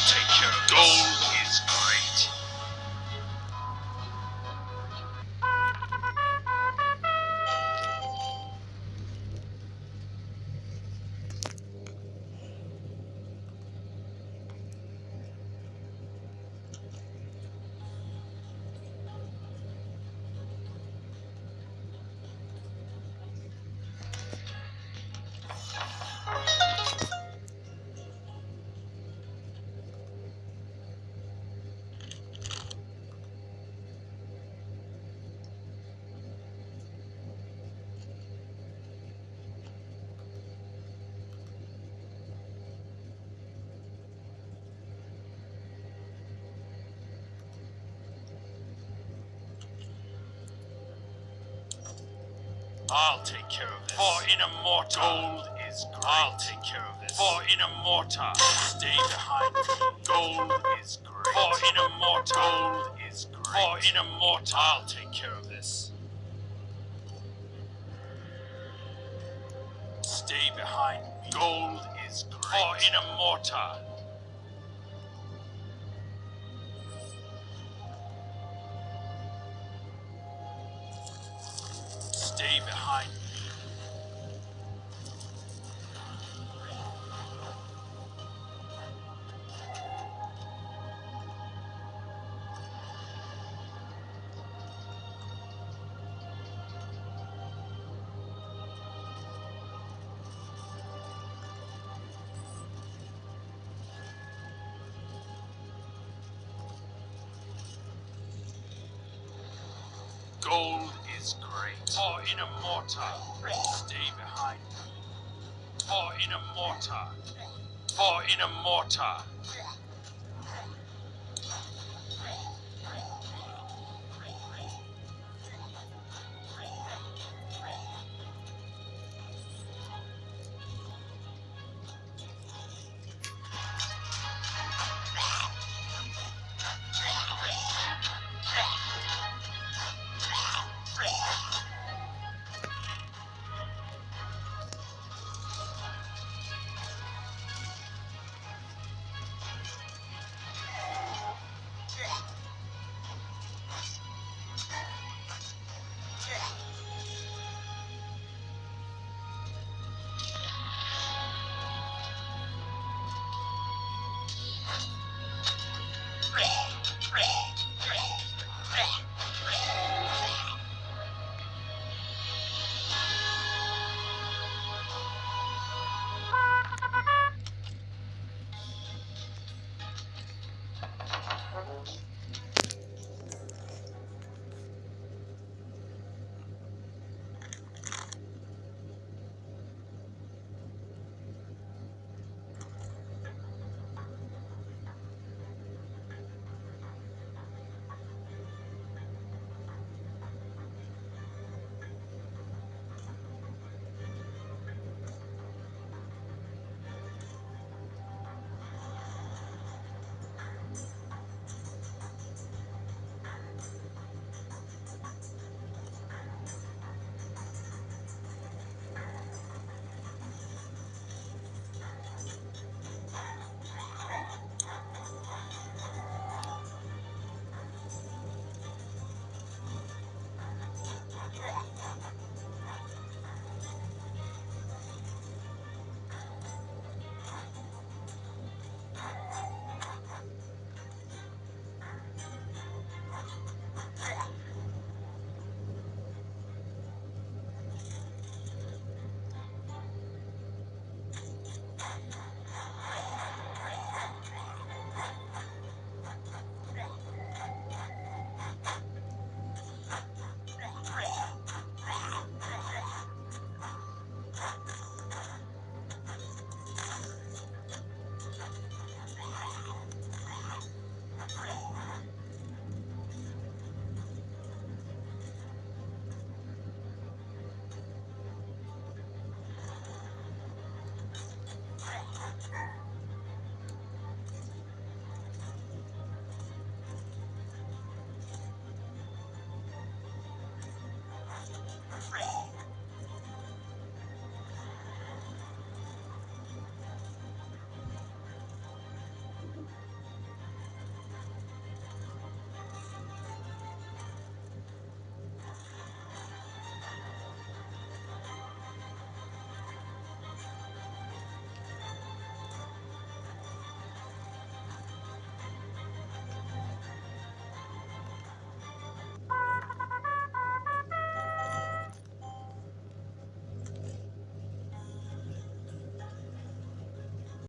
I'll take care of. Gold I'll take care of this. For in a mortar. Gold is great. I'll take care of this. For in a mortar. Stay behind me. Gold is great. For in a mortar. Gold is great. For in a mortar. I'll take care of this. Stay behind me. Gold is great. For in a mortar. Behind For in a mortar, stay behind me. For in a mortar, for in a mortar,